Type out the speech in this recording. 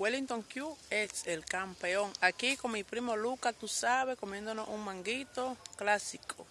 Wellington Q es el campeón. Aquí con mi primo Luca, tú sabes, comiéndonos un manguito clásico.